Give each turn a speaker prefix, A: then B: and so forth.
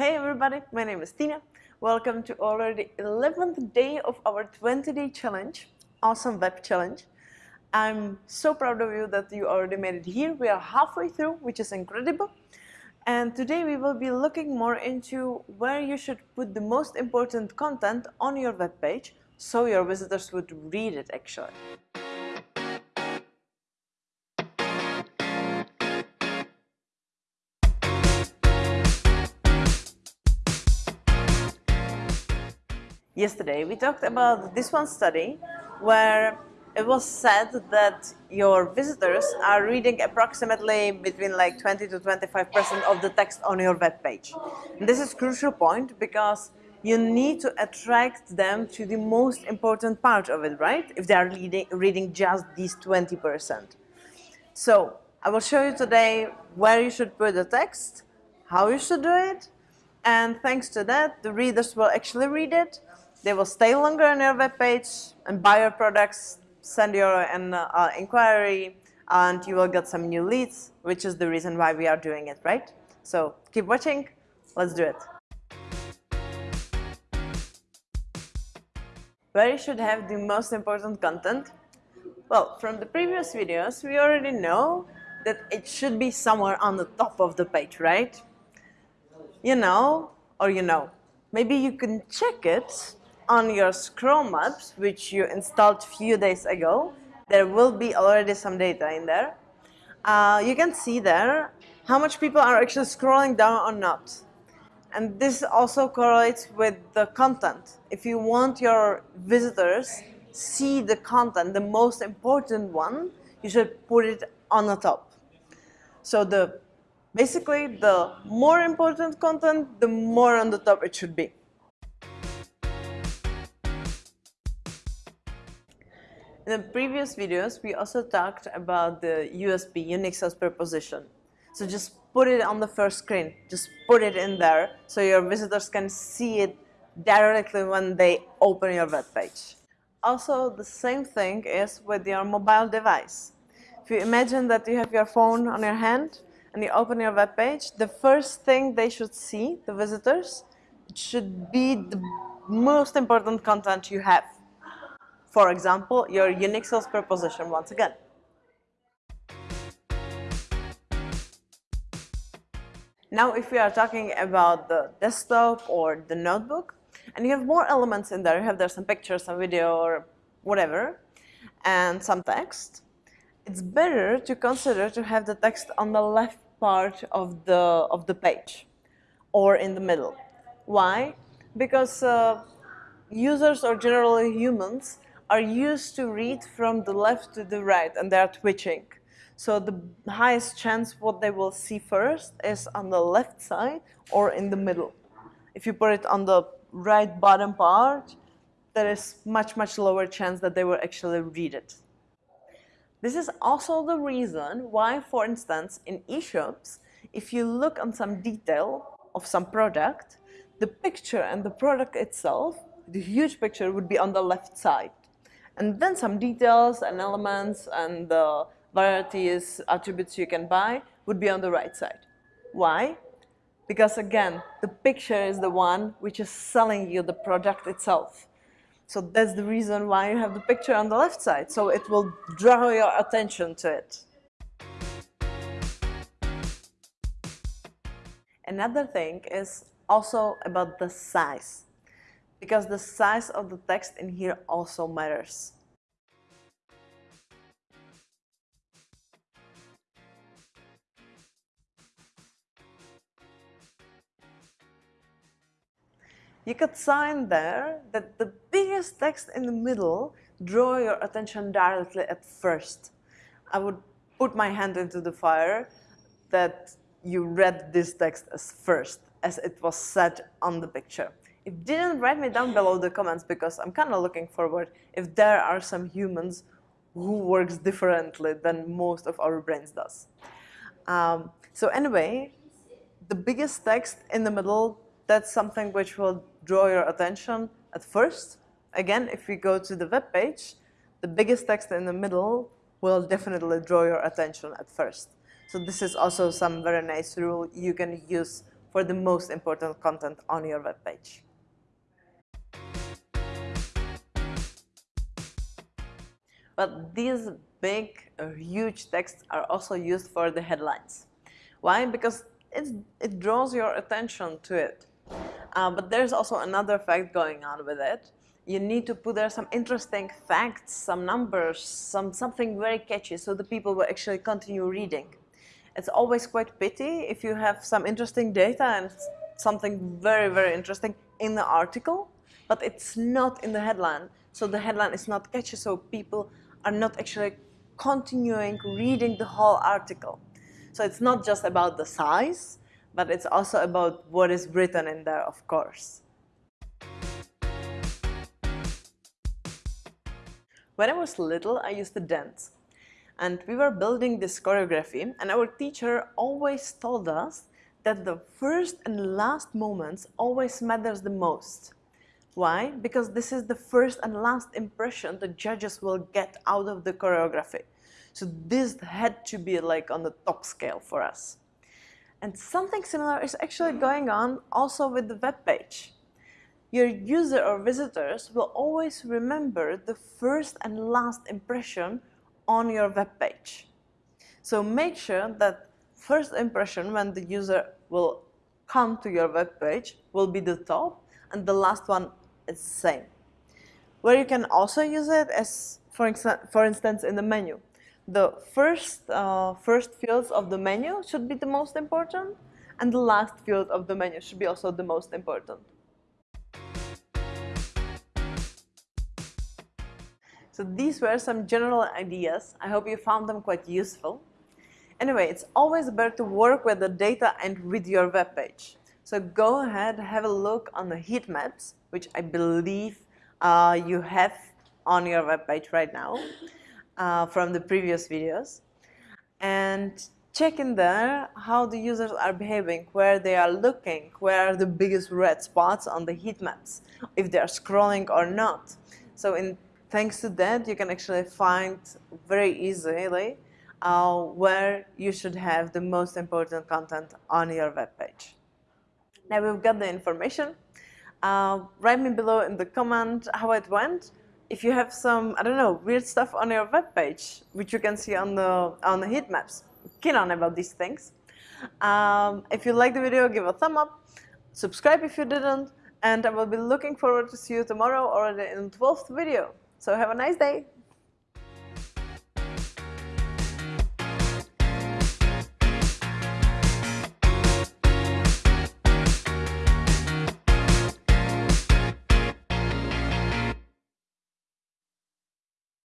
A: Hey everybody, my name is Tina. Welcome to already 11th day of our 20 day challenge, awesome web challenge. I'm so proud of you that you already made it here. We are halfway through, which is incredible. And today we will be looking more into where you should put the most important content on your web page so your visitors would read it actually. Yesterday we talked about this one study where it was said that your visitors are reading approximately between like 20 to 25 percent of the text on your web page. This is crucial point because you need to attract them to the most important part of it, right? If they are reading, reading just these 20 percent. So I will show you today where you should put the text, how you should do it, and thanks to that, the readers will actually read it they will stay longer on your web page and buy your products, send your an uh, inquiry, and you will get some new leads, which is the reason why we are doing it, right? So keep watching, let's do it. Where you should have the most important content? Well, from the previous videos, we already know that it should be somewhere on the top of the page, right? You know, or you know. Maybe you can check it on your scroll maps, which you installed few days ago, there will be already some data in there. Uh, you can see there how much people are actually scrolling down or not. And this also correlates with the content. If you want your visitors see the content, the most important one, you should put it on the top. So the basically the more important content, the more on the top it should be. In the previous videos, we also talked about the USP, unique sales proposition. So just put it on the first screen, just put it in there so your visitors can see it directly when they open your web page. Also, the same thing is with your mobile device. If you imagine that you have your phone on your hand and you open your web page, the first thing they should see, the visitors, should be the most important content you have. For example, your unique sales proposition once again. Now if we are talking about the desktop or the notebook, and you have more elements in there, you have there some pictures, some video or whatever, and some text, it's better to consider to have the text on the left part of the, of the page or in the middle. Why? Because uh, users or generally humans are used to read from the left to the right and they are twitching. So the highest chance what they will see first is on the left side or in the middle. If you put it on the right bottom part, there is much, much lower chance that they will actually read it. This is also the reason why, for instance, in e-shops, if you look on some detail of some product, the picture and the product itself, the huge picture would be on the left side. And then some details and elements and the varieties, attributes you can buy would be on the right side. Why? Because again, the picture is the one which is selling you the product itself. So that's the reason why you have the picture on the left side. So it will draw your attention to it. Another thing is also about the size because the size of the text in here also matters. You could sign there that the biggest text in the middle draw your attention directly at first. I would put my hand into the fire that you read this text as first, as it was said on the picture if didn't write me down below the comments because I'm kind of looking forward if there are some humans who works differently than most of our brains does. Um, so anyway, the biggest text in the middle, that's something which will draw your attention at first. Again, if we go to the web page, the biggest text in the middle will definitely draw your attention at first. So this is also some very nice rule you can use for the most important content on your web page. But these big huge texts are also used for the headlines. Why? Because it draws your attention to it. Uh, but there's also another fact going on with it. You need to put there some interesting facts, some numbers, some something very catchy so the people will actually continue reading. It's always quite pity if you have some interesting data and something very, very interesting in the article, but it's not in the headline. So the headline is not catchy, so people are not actually continuing reading the whole article. So it's not just about the size, but it's also about what is written in there, of course. When I was little, I used to dance. And we were building this choreography, and our teacher always told us that the first and last moments always matters the most. Why? Because this is the first and last impression the judges will get out of the choreography. So this had to be like on the top scale for us. And something similar is actually going on also with the web page. Your user or visitors will always remember the first and last impression on your web page. So make sure that first impression when the user will come to your web page will be the top and the last one is the same. Where you can also use it is, for, for instance, in the menu the first, uh, first fields of the menu should be the most important and the last field of the menu should be also the most important. So these were some general ideas. I hope you found them quite useful. Anyway, it's always better to work with the data and with your web page. So go ahead, have a look on the heat maps, which I believe uh, you have on your web page right now uh, from the previous videos and check in there how the users are behaving, where they are looking, where are the biggest red spots on the heat maps, if they are scrolling or not. So in, thanks to that, you can actually find very easily uh, where you should have the most important content on your web page. Now we've got the information. Uh, write me below in the comment how it went if you have some, I don't know, weird stuff on your web page, which you can see on the, on the heat maps, keen on about these things. Um, if you like the video, give a thumb up, subscribe if you didn't, and I will be looking forward to see you tomorrow or in the 12th video. So have a nice day.